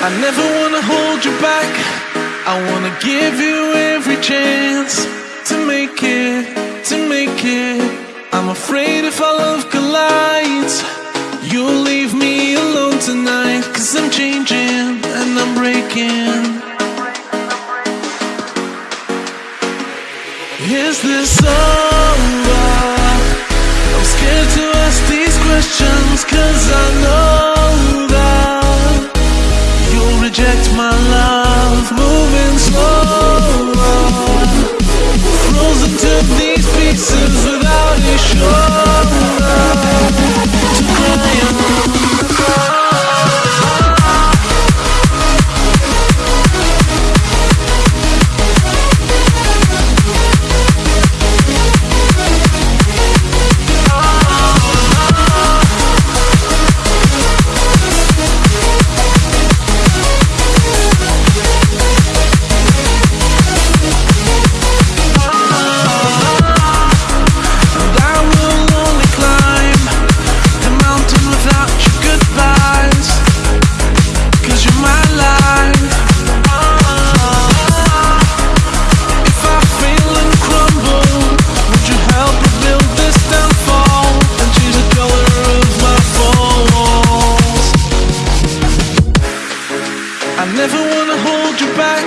I never wanna hold you back. I wanna give you every chance to make it, to make it. I'm afraid if our love collides, you'll leave me alone tonight. Cause I'm changing and I'm breaking. Is this over? I'm scared to ask these questions cause I know never wanna hold you back.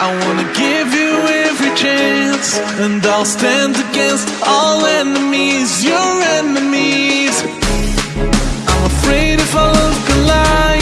I wanna give you every chance, and I'll stand against all enemies, your enemies. I'm afraid if our love collides,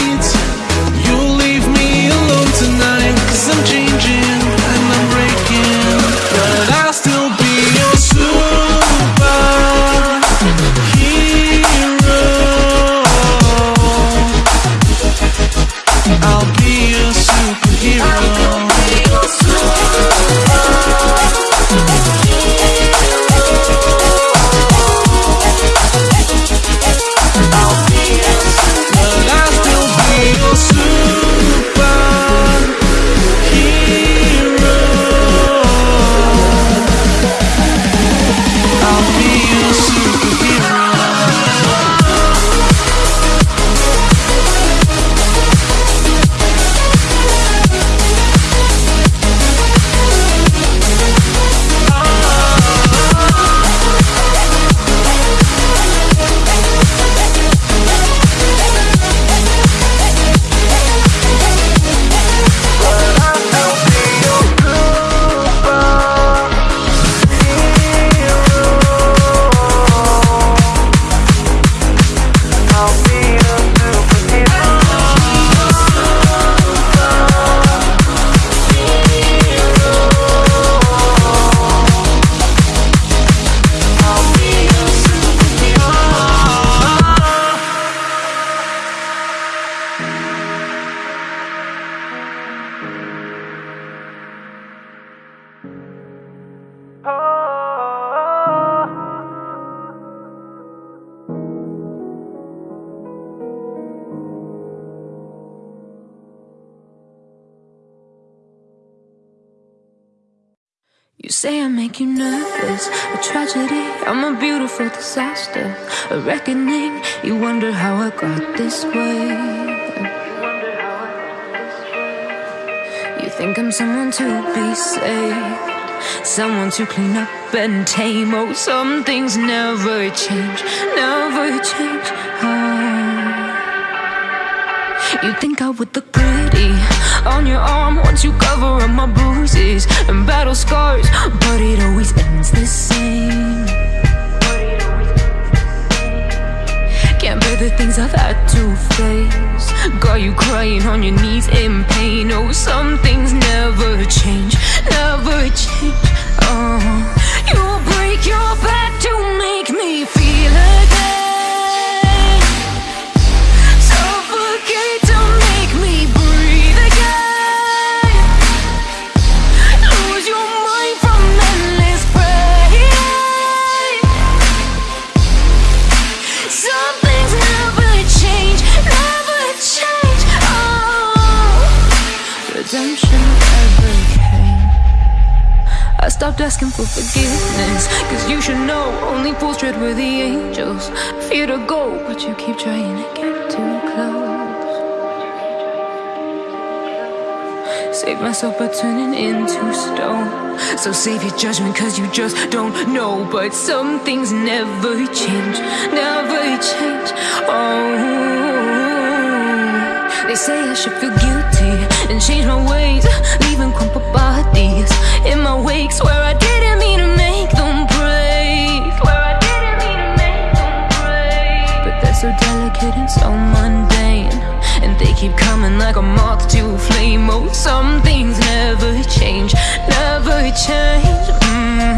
make you nervous, a tragedy. I'm a beautiful disaster, a reckoning. You wonder how I got this way. You think I'm someone to be saved, someone to clean up and tame. Oh, some things never change, never change. Oh. You think I would look pretty on your arm once you cover up my bruises and battle scars, but it always ends the same. Can't bear the things I've had to face. Got you crying on your knees in pain. Oh, some asking for forgiveness, cause you should know only fools tread where the angels fear to go, but you keep trying to get too close. Save myself by turning into stone. So save your judgment, cause you just don't know. But some things never change, never change. Oh, they say I should feel guilty and change my ways, leaving crumpled bodies in my wake. Swear I didn't mean to make them break. Swear I didn't mean to make them break. But they're so delicate and so mundane. And they keep coming like a moth to a flame Oh, some things never change, never change mm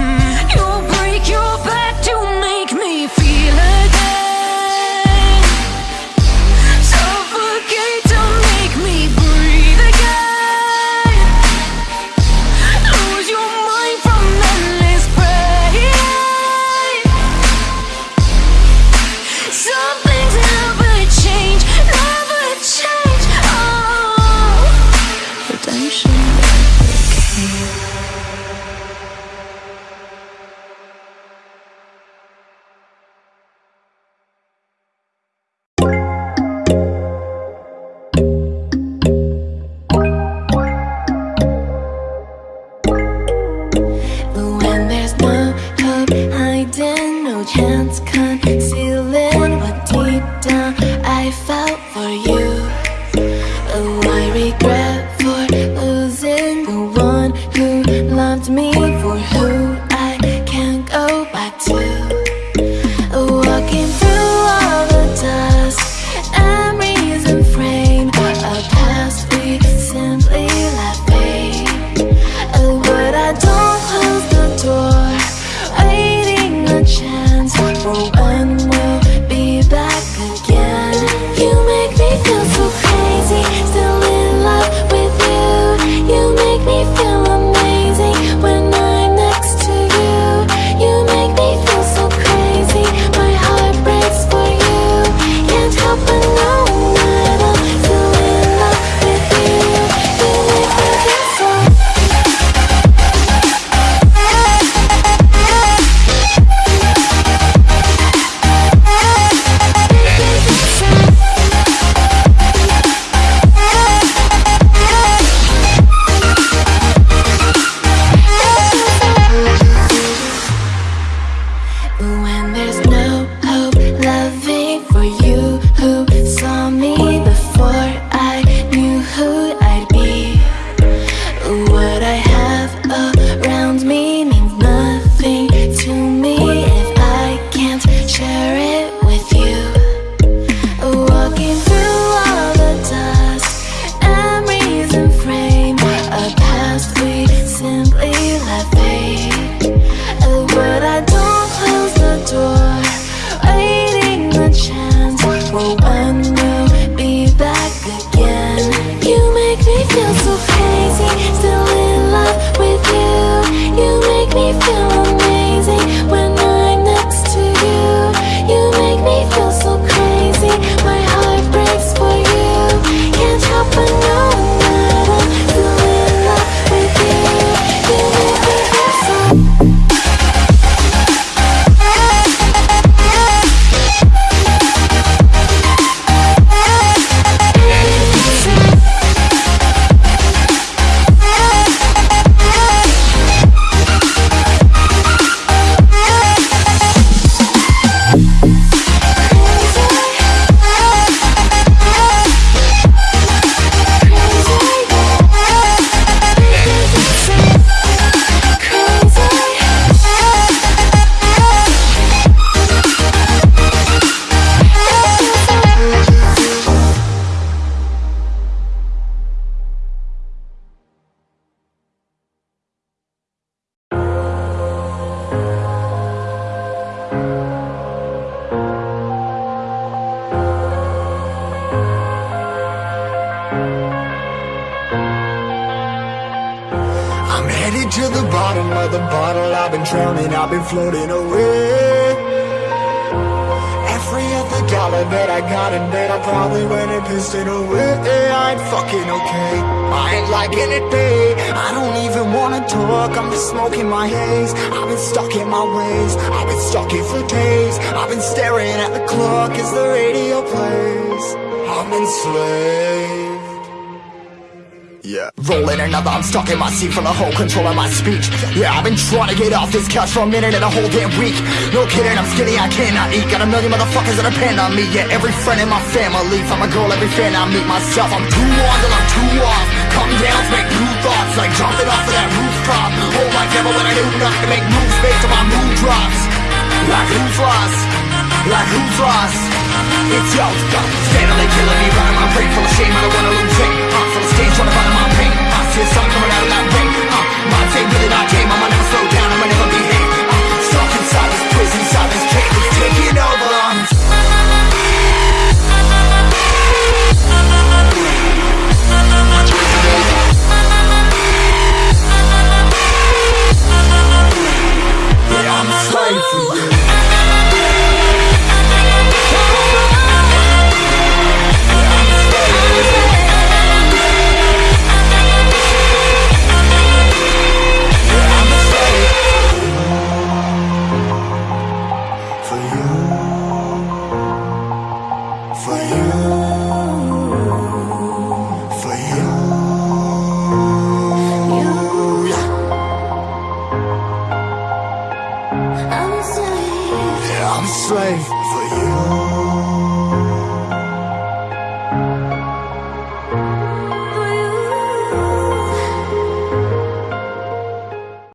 I've been drowning, I've been floating away. Every other dollar that I got in bed, I probably went and pissed it away. I ain't fucking okay. I ain't liking it, babe. I don't even wanna talk. I'm just smoking my haze. I've been stuck in my ways. I've been stuck here for days. I've been staring at the clock as the radio plays. I'm enslaved. Yeah. Rolling another, I'm stuck in my seat for the whole control of my speech. Yeah, I've been trying to get off this couch for a minute and a whole damn week. No kidding, I'm skinny, I cannot eat. Got a million motherfuckers that depend on me. Yeah, every friend in my family. From a girl, every fan I meet myself. I'm too on till I'm too off. Come down to make new thoughts, like jumping off of that rooftop. Oh my god, but when I do nothing to make moves based on my mood drops. Like who's lost? Like who's lost? It's yo, steadily killing me,